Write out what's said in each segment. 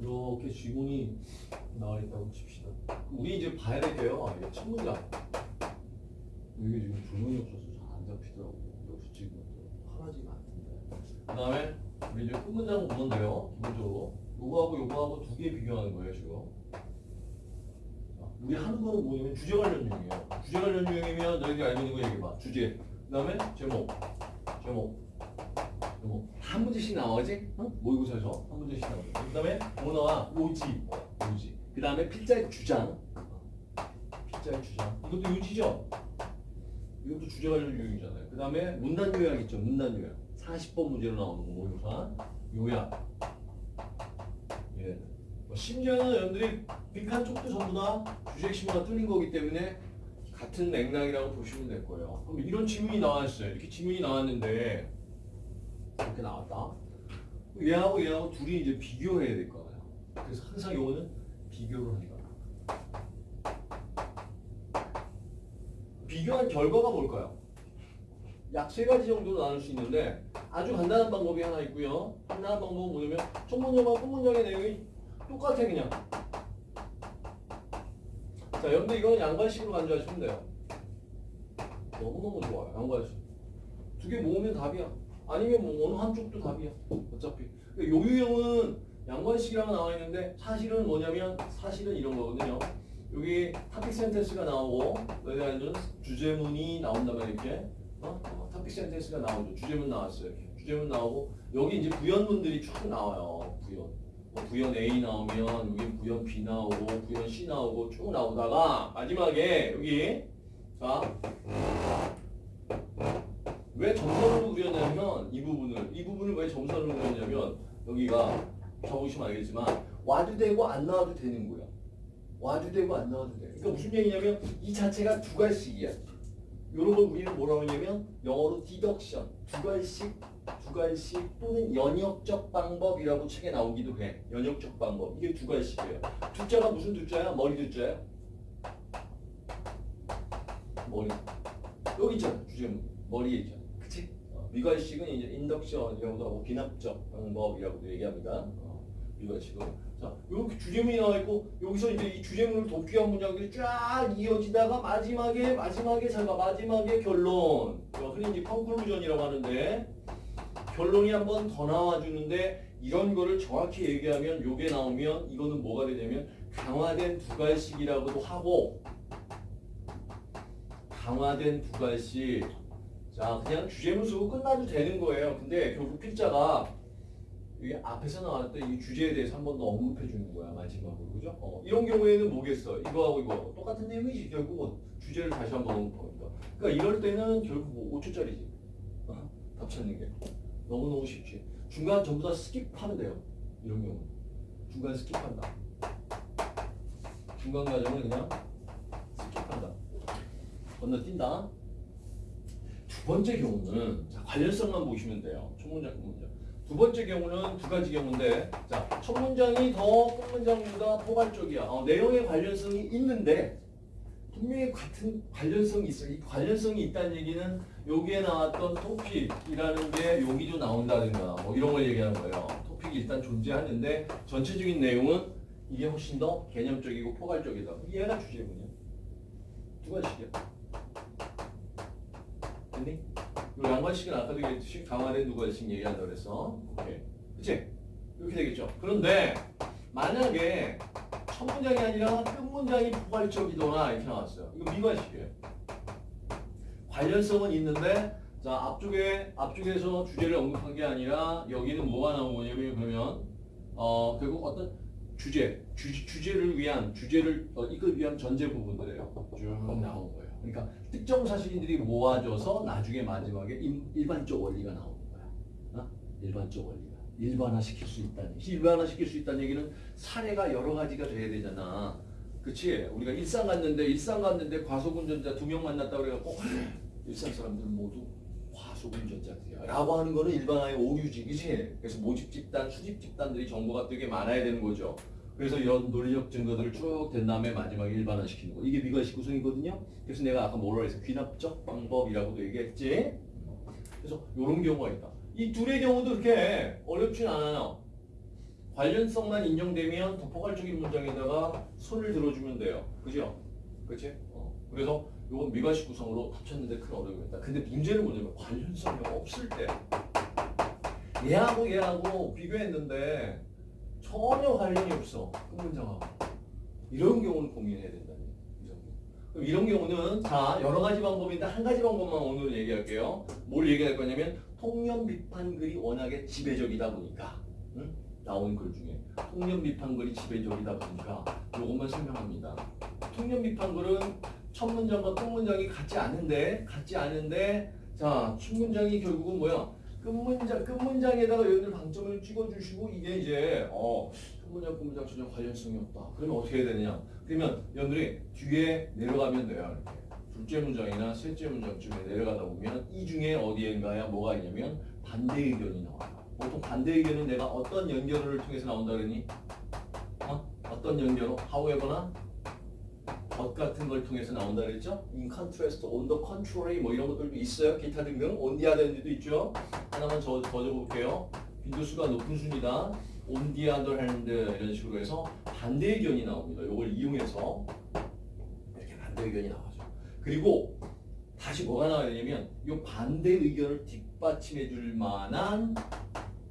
이렇게 지문이 나와 있다고 칩시다. 우리 이제 봐야 될 게요. 이게 첫 문장. 이게 지금 조명이 없어서 잘 안 잡히더라고. 역시 지금 하나지가 않던데. 그 다음에 우리 이제 끝 문장 보면 돼요. 기본적으로. 요거하고 요거하고 두 개 비교하는 거예요, 지금. 자, 우리 하는 거는 뭐냐면 주제 관련 유형이에요. 주제 관련 유형이면 너희들이 알고 있는 거 얘기해봐. 주제. 그 다음에 제목. 제목. 제목. 한 문제씩 나오지? 어? 모의고사에서 한 문제씩 나오지. 그 다음에 뭐 나와? 요지. 요지. 그 다음에 필자의 주장. 필자의 주장. 이것도 요지죠? 이것도 주제 관련 유형이잖아요. 그 다음에 문단 요약 있죠. 문단 요약. 40번 문제로 나오는 거 모의고사. 요약. 예. 뭐 심지어는 여러분들이 빅한 쪽도 전부 다 주제 핵심과 뚫린 거기 때문에 같은 맥락이라고 보시면 될 거예요. 그럼 이런 질문이 나왔어요. 이렇게 질문이 나왔는데 이렇게 나왔다. 얘하고 얘하고 둘이 이제 비교해야 될 거예요. 그래서 항상 요거는 비교를 한다. 비교한 결과가 뭘까요? 약 세 가지 정도로 나눌 수 있는데 아주 간단한 방법이 하나 있고요. 간단한 방법은 뭐냐면 첫 문장과 끝 문장의 내용이 똑같아 그냥. 자, 여러분들 이거는 양관식으로 간주하시면 돼요. 너무너무 좋아요. 양괄식. 두 개 모으면 답이야. 아니면 뭐 어느 한쪽도 답이야. 어차피. 요 유형은 양괄식이라고 나와 있는데 사실은 뭐냐면 사실은 이런 거거든요. 여기 topic sentence가 나오고 여기다는 주제문이 나온다면 이렇게 어? 어, topic sentence가 나오죠. 주제문 나왔어요. 이렇게. 주제문 나오고 여기 이제 부연문들이 쭉 나와요. 부연. 뭐 부연 A 나오면 여기 부연 B 나오고 부연 C 나오고 쭉 나오다가 마지막에 여기 자. 왜 점선으로 그렸냐면 이 부분을 이 부분을 왜 점선으로 그렸냐면 여기가 적으시면 알겠지만 와도 되고 안 나와도 되는 거야. 와도 되고 안 나와도 돼. 그러니까 무슨 얘기냐면 이 자체가 두 갈씩이야. 이런 걸 우리는 뭐라고 하냐면 영어로 디덕션 두 갈씩 두 갈씩 또는 연역적 방법이라고 책에 나오기도 해. 연역적 방법 이게 두 갈씩이에요. 두자가 무슨 두자야? 머리 두자야? 머리 여기 있잖아 주제문 머리에 있잖아. 미괄식은 이제 induction이라고도 하고 귀납적 방법이라고도 얘기합니다. 어, 미괄식은 자, 이렇게 주제문이 나와 있고 여기서 이제 이 주제문을 돕기 위한 문장들이 쫙 이어지다가 마지막에 마지막에 잠깐 마지막에 결론. 어, 흔히 이제 conclusion이라고 하는데 결론이 한 번 더 나와 주는데 이런 거를 정확히 얘기하면 요게 나오면 이거는 뭐가 되냐면 강화된 두갈식이라고도 하고 강화된 두갈식 자 그냥 주제문 쓰고 끝나도 되는 거예요. 근데 결국 필자가 이게 앞에서 나왔던 이 주제에 대해서 한 번 더 언급해 주는 거야 마지막으로 그죠? 어, 이런 경우에는 뭐겠어? 이거하고 이거 똑같은 내용이지 결국은 주제를 다시 한 번 언급합니다. 그러니까 이럴 때는 결국 뭐 5초짜리지 어? 답 찾는 게 너무너무 쉽지. 중간 전부 다 skip하면 돼요. 이런 경우 중간 skip한다. 중간 과정을 그냥 skip한다. 건너뛴다. 두 번째 경우는 자, 관련성만 보시면 돼요. 첫 문장, 끝 문장. 두 번째 경우는 두 가지 경우인데 자, 첫 문장이 더 끝 문장보다 포괄적이야. 어, 내용의 관련성이 있는데 분명히 같은 관련성이 있어. 이 관련성이 있다는 얘기는 여기에 나왔던 토픽이라는 게 여기도 나온다든가 뭐 이런 걸 얘기하는 거예요. 토픽이 일단 존재하는데 전체적인 내용은 이게 훨씬 더 개념적이고 포괄적이다. 얘가 주제군요. 두 가지씩이야. 됐니? 요 양관식은 아까도 얘기했듯이 강화된 두 가지씩 얘기한다 그랬어. 오케이. 그치? 이렇게 되겠죠. 그런데 만약에 첫 문장이 아니라 끝 문장이 포괄적이거나 이렇게 나왔어요. 이거 미관식이에요. 관련성은 있는데 자 앞쪽에 앞쪽에서 주제를 언급한 게 아니라 여기는 뭐가 나온 거냐면 그러면 어 결국 어떤 주제 주, 주제를 위한 주제를 어, 이끌 위한 전제 부분들이에요. 쭉 나온 거예요. 그러니까 특정 사실인들이 모아져서 나중에 마지막에 일, 일반적 원리가 나오는 거야. 어? 일반적 원리가 일반화시킬 수 있다는 얘기. 일반화시킬 수 있다는 얘기는 사례가 여러 가지가 돼야 되잖아. 그치? 우리가 일산 갔는데 일산 갔는데 과속운전자 두 명 만났다 그래갖고 일산 사람들은 모두 과속운전자들이야 라고 하는 거는 일반화의 오류지 그치? 그래서 모집 집단, 수집 집단들이 정보가 되게 많아야 되는 거죠 그래서 이런 논리적 증거들을 쭉 된 다음에 마지막에 일반화시키는 거 이게 미관식 구성이거든요 그래서 내가 아까 뭐라 해서 귀납적 방법이라고도 얘기했지 그래서 이런 경우가 있다 이 둘의 경우도 그렇게 어렵진 않아요 관련성만 인정되면 더 포괄적인 문장에다가 손을 들어주면 돼요. 그죠? 그치? 어. 그래서 이건 미가식 구성으로 합쳤는데 큰 어려움이 있다. 근데 문제는 뭐냐면 관련성이 없을 때 얘하고 얘하고 비교했는데 전혀 관련이 없어. 그 문장하고. 이런 경우는 고민해야 된다는 얘기죠. 그럼 이런 경우는 자 여러 가지 방법인데 한 가지 방법만 오늘 얘기할게요. 뭘 얘기할 거냐면 통념 비판 글이 워낙에 지배적이다 보니까 응? 나온 글 중에 통념 비판 글이 지배적이다 보니까 이것만 설명합니다. 통념 비판 글은 첫 문장과 끝 문장이 같지 않은데 같지 않은데 자 첫 문장이 결국은 뭐야? 끝 문장 끝 문장에다가 여러분들 방점을 찍어주시고 이게 이제 어 문장 끝문장 전혀 관련성이 없다. 그러면 어떻게 해야 되느냐? 그러면 여러분들이 뒤에 내려가면 돼요. 이렇게. 둘째 문장이나 셋째 문장쯤에 내려가다 보면 이 중에 어디엔가야 뭐가 있냐면 반대 의견이 나와요. 보통 반대 의견은 내가 어떤 연결을 통해서 나온다 그러니? 어? 어떤 연결로? however나 것 같은 걸 통해서 나온다 그랬죠? in contrast, on the contrary 뭐 이런 것들도 있어요. 기타 등등. on the other hand도 있죠. 하나만 더, 더 적어볼게요. 빈도수가 높은 순이다. other hand 이런 식으로 해서 반대 의견이 나옵니다. 이걸 이용해서 이렇게 반대 의견이 나와죠. 그리고 다시 뭐가 나와야 되냐면 이 반대 의견을 뒷받침해 줄 만한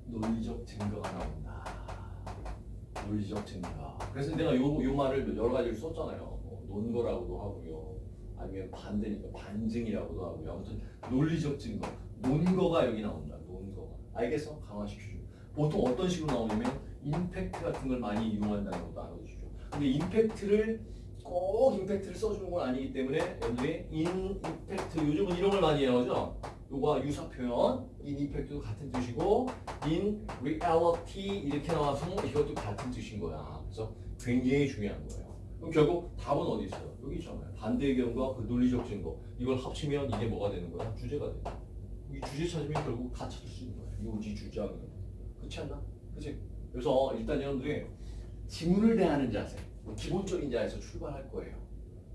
논리적 증거가 나온다. 논리적 증거. 그래서 내가 요, 요 말을 여러 가지를 썼잖아요. 뭐 논거라고도 하고요. 아니면 반대니까 반증이라고도 하고요. 아무튼 논리적 증거. 논거가 여기 나온다. 알겠어? 강화시키죠. 보통 어떤 식으로 나오냐면 임팩트 같은 걸 많이 이용한다는 것도 알아주시죠. 근데 임팩트를 꼭 임팩트를 써주는 건 아니기 때문에 여러분들이 인 임팩트 요즘은 이런 걸 많이 그죠? 요거와 유사 표현 인 임팩트도 같은 뜻이고 in reality 이렇게 나와서 이것도 같은 뜻인 거야. 그래서 굉장히 중요한 거예요. 그럼 결국 답은 어디 있어요? 여기 있잖아요. 반대 의견과 그 논리적 증거 이걸 합치면 이게 뭐가 되는 거야? 주제가 돼. 이 주제 찾으면 결국 다 찾을 수 있는 거야. 요지 주장 그렇지 않나? 그렇지? 그래서 일단 여러분들이 지문을 대하는 자세 뭐 기본적인 자에서 출발할 거예요.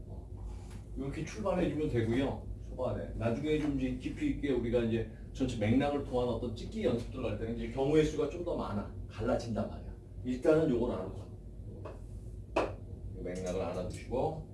어. 이렇게 출발해주면 되고요. 초반에 나중에 좀 이제 깊이 있게 우리가 이제 전체 맥락을 통한 어떤 찍기 연습들 할 때는 이제 경우의 수가 좀 더 많아 갈라진단 말이야. 일단은 요걸 알아두자. 요 맥락을 알아두시고